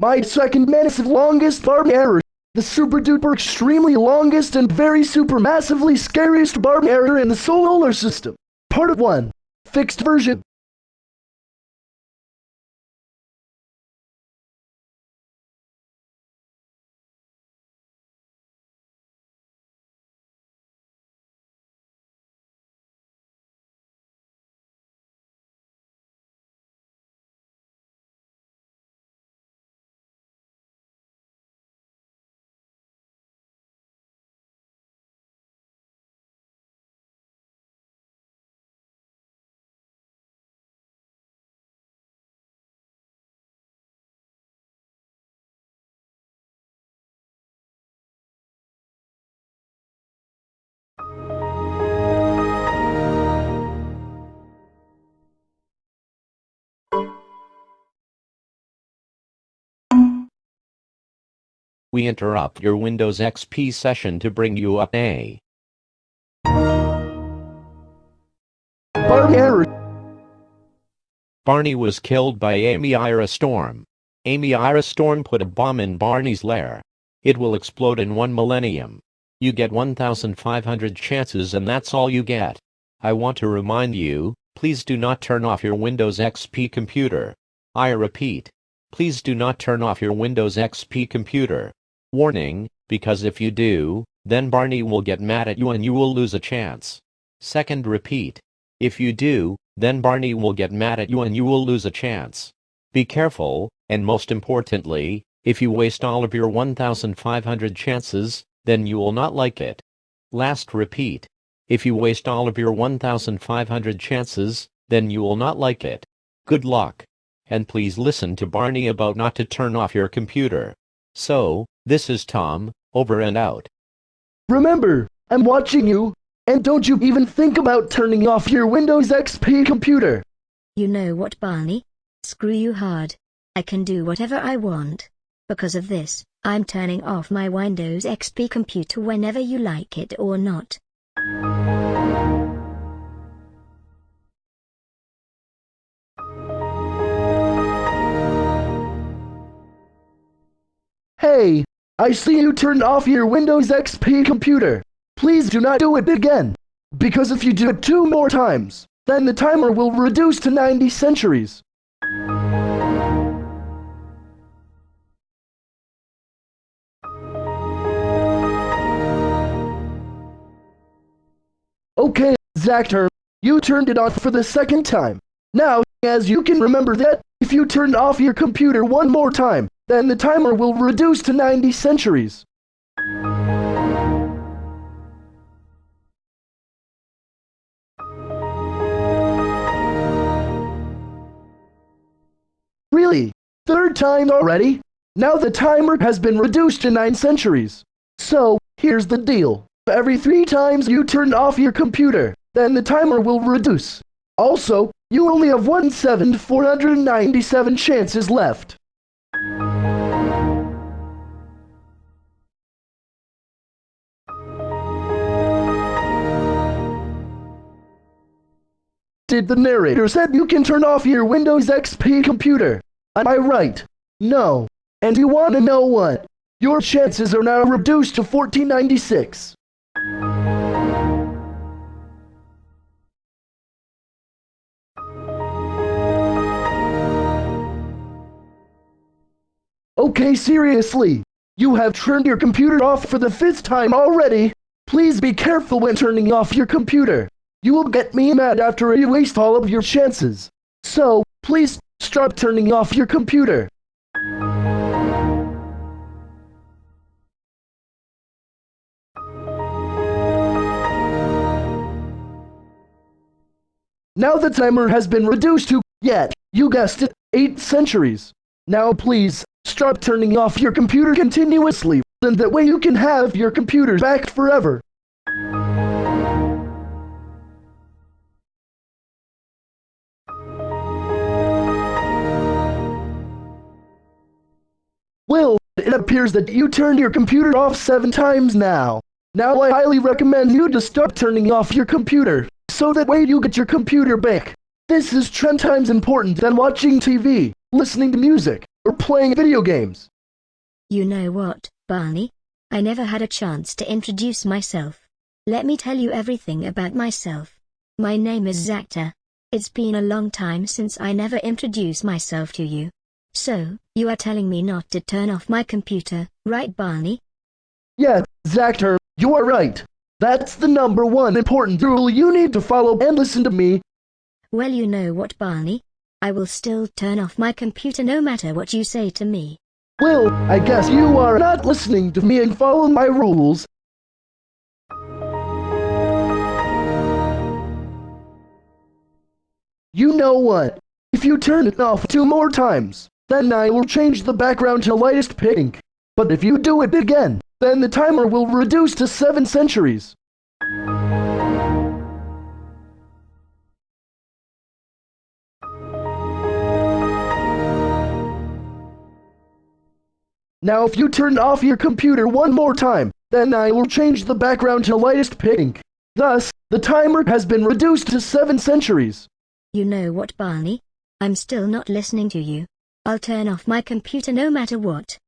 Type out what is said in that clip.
My second massive longest Barney error. The super duper extremely longest and very super massively scariest Barney error in the solar system. Part of 1. Fixed version. We interrupt your Windows XP session to bring you up a error. Barney was killed by Amy Ira Storm. Amy Ira Storm put a bomb in Barney's lair. It will explode in one millennium. You get 1,500 chances and that's all you get. I want to remind you, please do not turn off your Windows XP computer. I repeat, please do not turn off your Windows XP computer. Warning, because if you do, then Barney will get mad at you and you will lose a chance. Second repeat. If you do, then Barney will get mad at you and you will lose a chance. Be careful, and most importantly, if you waste all of your 1,500 chances, then you will not like it. Last repeat. If you waste all of your 1,500 chances, then you will not like it. Good luck. And please listen to Barney about not to turn off your computer. So, this is Tom, over and out. Remember, I'm watching you. And don't you even think about turning off your Windows XP computer. You know what, Barney? Screw you hard. I can do whatever I want. Because of this, I'm turning off my Windows XP computer whenever you like it or not. Hey, I see you turned off your Windows XP computer. Please do not do it again. Because if you do it two more times, then the timer will reduce to 90 centuries. Okay, Zactor, you turned it off for the second time. Now, as you can remember that, if you turn off your computer one more time, then the timer will reduce to 90 centuries. Really? Third time already? Now the timer has been reduced to 9 centuries. So, here's the deal. Every three times you turn off your computer, then the timer will reduce. Also, you only have 1,497 chances left. Did the narrator said you can turn off your Windows XP computer? Am I right? No. And you want to know what? Your chances are now reduced to 1496. Okay, seriously. You have turned your computer off for the fifth time already. Please be careful when turning off your computer. You will get me mad after you waste all of your chances. So, please, stop turning off your computer. Now the timer has been reduced to, yet, you guessed it, 8 centuries. Now please, stop turning off your computer continuously, and that way you can have your computer back forever. Well, it appears that you turned your computer off seven times now. Now I highly recommend you to stop turning off your computer, so that way you get your computer back. This is ten times important than watching TV, listening to music, or playing video games. You know what, Barney? I never had a chance to introduce myself. Let me tell you everything about myself. My name is Zactor. It's been a long time since I never introduced myself to you. So, you are telling me not to turn off my computer, right Barney? Yeah, Zactor, you are right. That's the number one important rule you need to follow and listen to me. Well you know what Barney? I will still turn off my computer no matter what you say to me. Well, I guess you are not listening to me and following my rules. You know what? If you turn it off two more times, then I will change the background to lightest pink. But if you do it again, then the timer will reduce to seven centuries. Now if you turn off your computer one more time, then I will change the background to lightest pink. Thus, the timer has been reduced to seven centuries. You know what Barney? I'm still not listening to you. I'll turn off my computer no matter what.